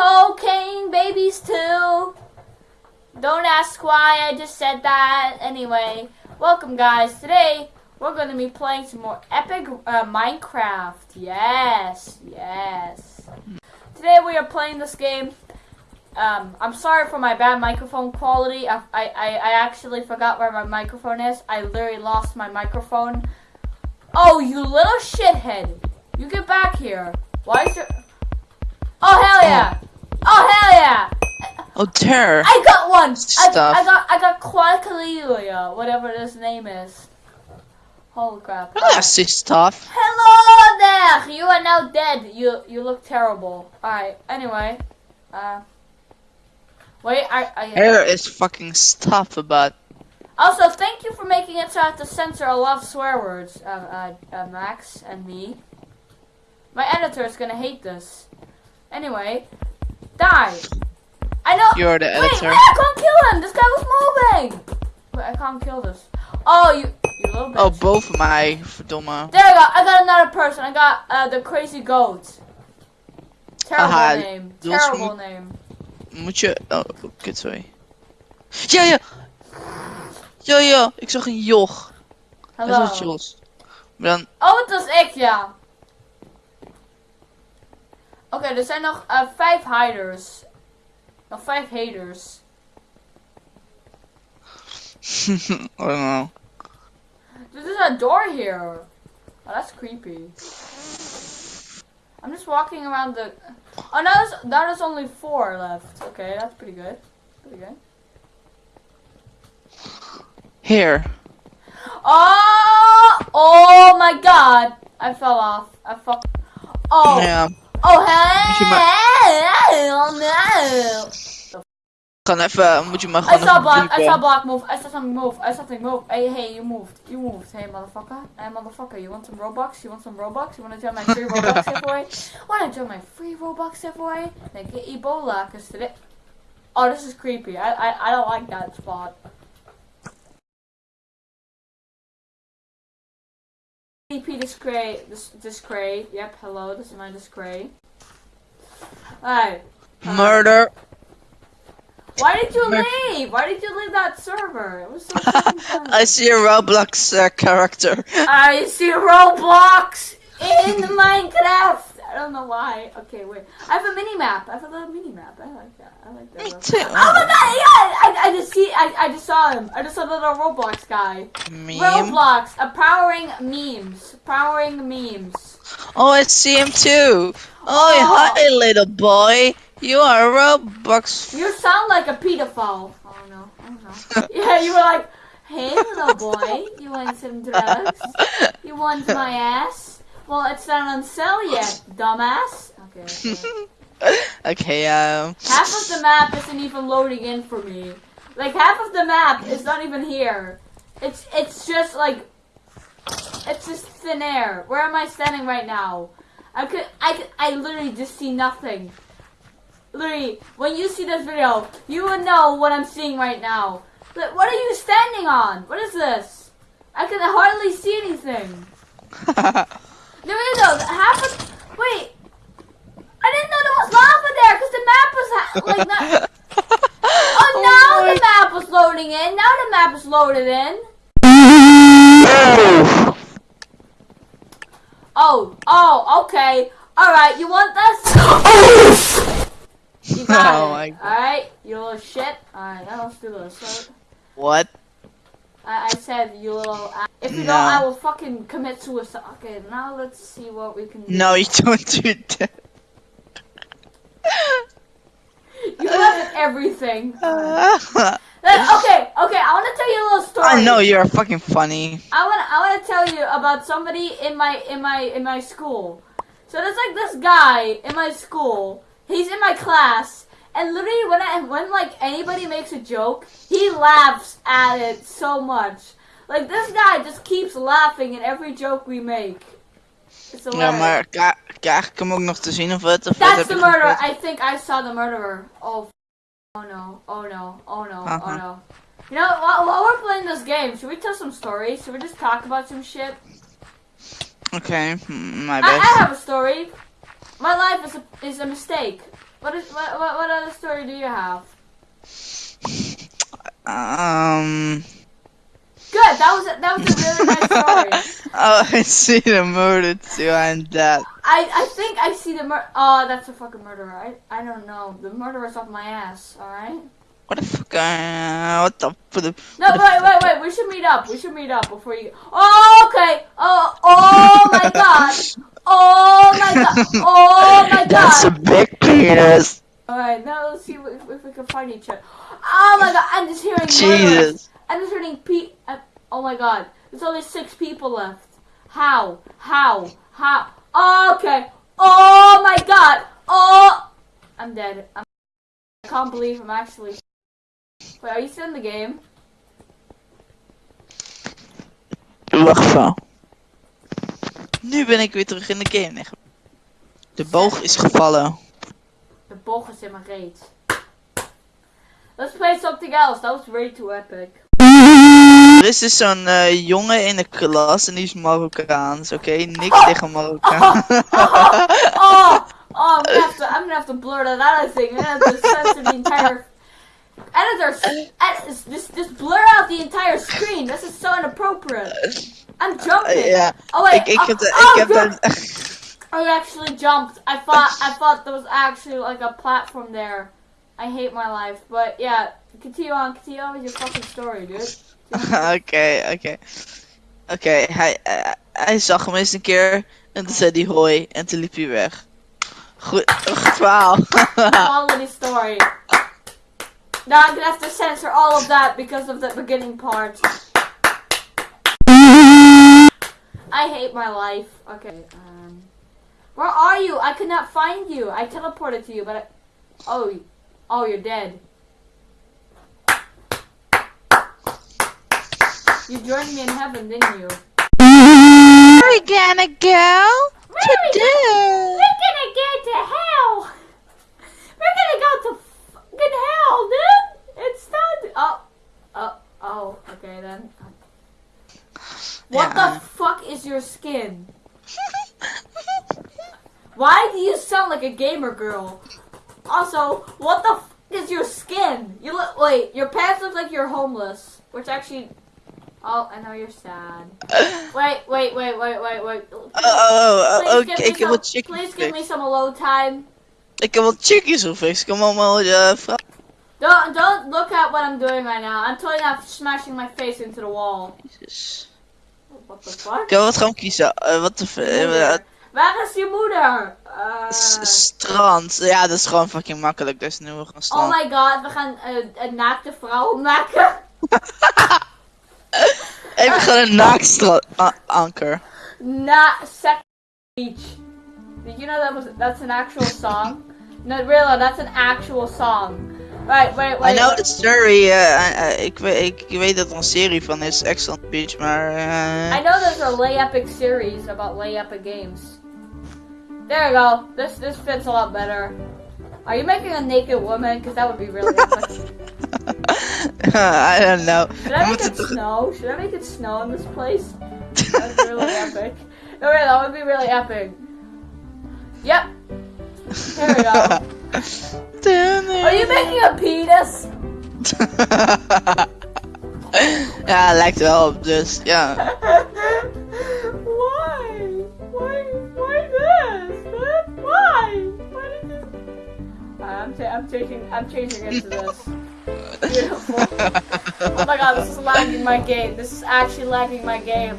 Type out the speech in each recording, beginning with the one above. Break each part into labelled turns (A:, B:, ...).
A: cocaine babies too. Don't ask why I just said that. Anyway, welcome guys. Today we're going to be playing some more epic uh, Minecraft. Yes, yes. Today we are playing this game. Um, I'm sorry for my bad microphone quality. I, I, I actually forgot where my microphone is. I literally lost my microphone. Oh, you little shithead. You get back here. Why is your... Oh, hell yeah. Oh, hell yeah.
B: Oh, terror.
A: I got one.
B: Stuff.
A: I got I got Quackalelia, whatever his name is. Holy crap.
B: Nasty stuff.
A: Hello there. You are now dead. You you look terrible. All right. Anyway, uh, wait. I I.
B: Hair is fucking stuff about.
A: Also, thank you for making it so I have to censor a lot of swear words, uh, uh, uh, Max and me. My editor is gonna hate this. Anyway, die. I know.
B: You're the
A: Wait,
B: editor.
A: wait, I can't kill him. This guy was moving. Wait, I can't kill this. Oh, you, you little bitch.
B: Oh, both my verdomme.
A: There I go. I got another person. I got uh, the crazy goat. Terrible name. Terrible
B: moet-
A: name.
B: Moet je. Oh, kut, sorry. Ja, ja. Ja, ja. Ik zag een joch. Dat
A: Hallo.
B: is Jos. Maar dan.
A: Oh, het was ik, ja. Oké, er zijn nog eh, vijf hiders. Nog vijf haters.
B: oh no.
A: There's a door here. Oh, that's creepy. I'm just walking around the. Oh, now there's, now there's only four left. Okay, that's pretty good. Pretty good.
B: Here.
A: Oh! Oh my god! I fell off. I fuck. Oh!
B: Ja.
A: Oh
B: Moet je
A: hell no!
B: Kan even. Moet je maar
A: I saw
B: even
A: block. I saw block move. I saw something move. I saw something move. Hey, hey, you moved. You moved. Hey, motherfucker. Hey, motherfucker. You want some Robux? You want some Robux? You want to join my free Robux giveaway? Want to join my free Robux giveaway? Then get Ebola, cause today. Oh, this is creepy. I I, I don't like that spot. DP Discray. Discray. Yep. Hello. This is my Discray. Alright.
B: Murder.
A: Why did you
B: Mer-
A: leave? Why did you leave that server? It was so.
B: I see a Roblox uh, character.
A: I see Roblox in Minecraft. I don't know why. Okay, wait. I have a mini map. I have a little mini map. I like that. I like that.
B: Me too.
A: Oh my god! Yeah, I, I just see. I, I just saw him. I just saw the little Roblox guy.
B: Meme.
A: Roblox, uh, powering memes. Powering memes.
B: Oh, I see him too. Oh,
A: Oh.
B: hi, little boy. You are a Roblox.
A: You sound like a pedophile. Oh no. Oh no. yeah, you were like, "Hey, little boy, you want some drugs? You want my ass? Well, it's not on sale yet, dumbass." Okay. okay.
B: okay, um.
A: half of the map isn't even loading in for me. Like half of the map is not even here. It's it's just like it's just thin air. Where am I standing right now? I could I could I literally just see nothing. Literally, when you see this video, you will know what I'm seeing right now. But what are you standing on? What is this? I can hardly see anything. There is no half of wait. I didn't know there was lava there because the map was ha- like not. Oh, now oh
B: my-
A: the map was loading in. Now the map is loaded in. Oh, oh, okay. All right, you want this? Oh, you got
B: Oh
A: it.
B: my
A: All right, you little shit. All right, now let's do this. So,
B: what?
A: I, I said you little. If you
B: No.
A: don't, I will fucking commit suicide. Okay, now let's see what we can do.
B: No, you don't do that.
A: You have everything. Okay, okay. I want to tell you a little story.
B: I know you're fucking funny.
A: I want I want to tell you about somebody in my in my in my school. So there's like this guy in my school. He's in my class, and literally when I when like anybody makes a joke, he laughs at it so much. Like this guy just keeps laughing at every joke we make. It's
B: Ja, maar ka- krijg ik hem ook nog te zien of wat? Of
A: That's
B: heb
A: the murderer. I think I saw the murderer. Oh, f- oh no, oh no, oh no, oh
B: Uh-huh.
A: no. You know, while, while we're playing this game, should we tell some stories? Should we just talk about some shit?
B: Okay, mm, my
A: I,
B: best.
A: I have a story. My life is a, is a mistake. What is what, what what other story do you have?
B: Um.
A: Good. That was a, that was a really nice story.
B: Oh, I see the murder too. I'm dead.
A: I I think I see the mur. Oh, that's a fucking murderer. I I don't know. The murderer's off my ass. All right.
B: What the fuck? Uh, what the? For the
A: No,
B: the
A: wait, wait, wait. We should meet up. We should meet up before you. Oh, okay. Oh, oh my god. Oh my god. Oh my god.
B: That's a big penis.
A: All right, now let's see if, if we can find each other. Oh my god. I'm just hearing murderers. I'm just Pete. Uh, oh my god. There's only six people left. How? How? How? Oh, okay. Oh my god. Oh. I'm dead. I'm, I can't believe I'm actually. Wait, are you still in the game?
B: Wacht even. Nu ben ik weer terug in de game. De boog is gevallen.
A: The boog is in mijn reet. Let's play something else. That was way too epic.
B: Er is dus zo'n eh, jongen in de klas en die is Marokkaans, oké? Niks tegen Marokkaan.
A: Oh, oh, I'm gonna have to. I'm gonna have to blur that out. I think I'm gonna have to censor the entire. Editor, edit, just just blur out the entire screen. This is so inappropriate. I'm jumping. Oh wait.
B: ik, ik
A: oh,
B: heb de,
A: oh,
B: ik heb de,
A: I actually jumped. I thought I thought there was actually like a platform there. I hate my life, but yeah. Continue on. Continue on with your fucking story, dude.
B: Oké, oké. Oké, hij, eh, hij zag hem eens een keer en toen zei hij hoi en toen liep hij weg. Goed, goed verhaal.
A: Story. Now I'm gonna have to censor all of that because of the beginning part. I hate my life. Okay, um, where are you? I could not find you. I teleported to you, but I, oh, oh, you're dead. You joined me in heaven, didn't you?
B: We're gonna go
A: We're
B: do.
A: gonna get to hell. We're gonna go to fucking hell, dude. It's not. Oh, oh, oh. Okay then. What
B: Yeah.
A: the fuck is your skin? Why do you sound like a gamer girl? Also, what the f- is your skin? You look. Wait, your pants look like you're homeless. Which actually. Oh, I know you're sad. Wait, wait, wait, wait, wait, wait.
B: Oh, oh, oh,
A: me
B: ik wat chickies
A: Please give me some alone time.
B: Ik wat chickies gefixt. Kom allemaal uh, vragen.
A: Don't don't look at what I'm doing right now. I'm totally not smashing my face into the wall.
B: Jezus.
A: What the fuck?
B: Ik wil wat gewoon kiezen. Eh, wat de f- eh.
A: Waar is je moeder? Uh,
B: strand. Ja, dat is gewoon fucking makkelijk. Dus nu we gaan
A: oh
B: strand.
A: my god, we gaan uh, een naakte vrouw maken.
B: Even gewoon een naakstrand anker.
A: Na sex beach. Did you know that was that's an actual song? No, really, that's an actual song. Right, wait, wait.
B: I know the story. eh, ik, weet, ik weet dat er een serie van is. Excellent Beach, maar. eh,
A: I know there's a Lay Epic series about Lay Epic games. There you go. This this fits a lot better. Are you making a naked woman? Because that would be really.
B: I don't know.
A: Should I make it snow? Should I make it snow in this place? That would be really epic. No, really, that would be really epic. Yep. Here we go. Are you making a penis?
B: ja, lijkt wel op, dus ja.
A: why? Why? Why this? Why? Why did you? I'm, I'm changing. I'm changing it to this. Beautiful. Oh my god, this is lagging my game. This is actually lagging my game.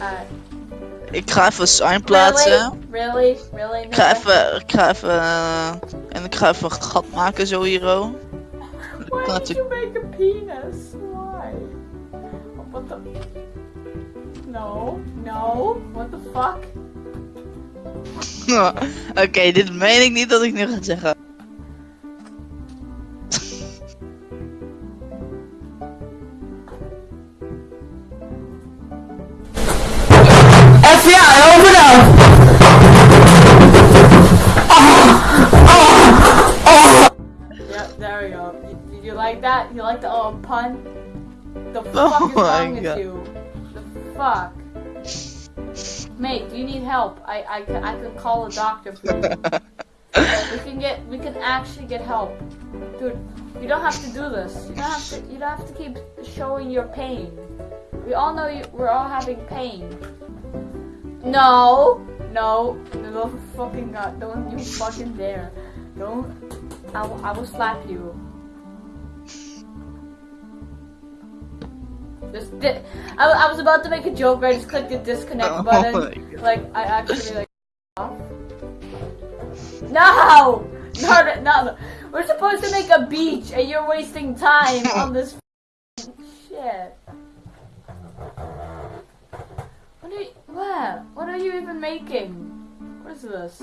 A: Uh,
B: Ik ga even sign plaatsen.
A: Really? Really? Really?
B: Ik ga even, ik ga even, eh, en ik ga even een gat maken zo hier. oh.
A: Why did you make a penis? Why? What the? No, no. What the fuck?
B: Oké, dit meen ik niet dat ik nu ga zeggen.
A: The fuck
B: Oh
A: is
B: my
A: wrong with
B: God.
A: you? The fuck? Mate, you need help? I, I, I could call a doctor for you. We can get, we can actually get help. Dude, you don't have to do this. You don't have to, you don't have to keep showing your pain. We all know you, we're all having pain. No, no, no, fucking god, don't you fucking dare. Don't, I I will slap you. Just di- I, I was about to make a joke, but I just clicked the disconnect
B: Oh
A: button. Like, I actually, like, off. No! No, no, no! We're supposed to make a beach, and you're wasting time on this shit. What are you, what? What are you even making? What is this?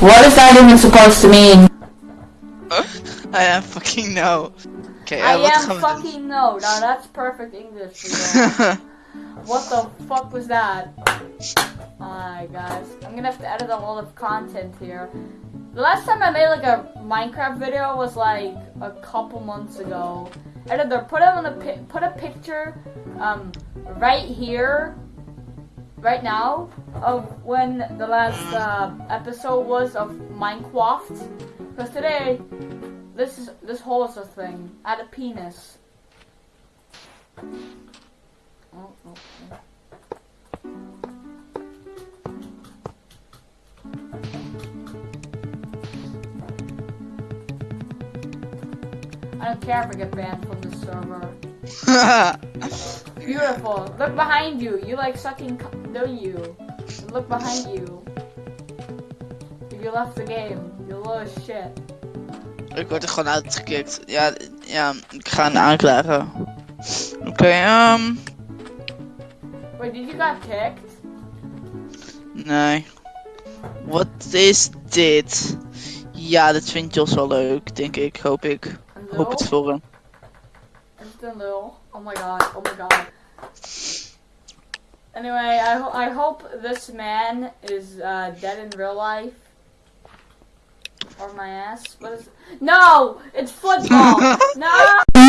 A: What is that even supposed to mean?
B: I am fucking no. Okay,
A: I
B: wat
A: am fucking no. Now that's perfect English for you. What the fuck was that? Alright guys, I'm gonna have to edit a lot of content here. The last time I made like a Minecraft video was like a couple months ago. Editor, put it on a pi- put a picture um right here, right now, of when the last uh, episode was of Minecraft. Because today, this is this hole is a thing. Had a penis. Oh, okay. I don't care if I get banned from the server. Beautiful. Look behind you. You like sucking, don't you? Look behind you. If you left the game. You little shit.
B: Ik word er gewoon uitgekikt. Ja, ja, ik ga hem aanklagen. Oké, ehm.
A: Wait, did you got kicked?
B: nee. Wat is dit? Ja, dit vindt Jos wel leuk, denk ik. Hoop ik.
A: Een
B: Hoop het voor hem.
A: Is a lul? Oh my god, oh my god. Anyway, I, ho- I hope this man is uh, dead in real life. Or my ass. What is No! It's football! no!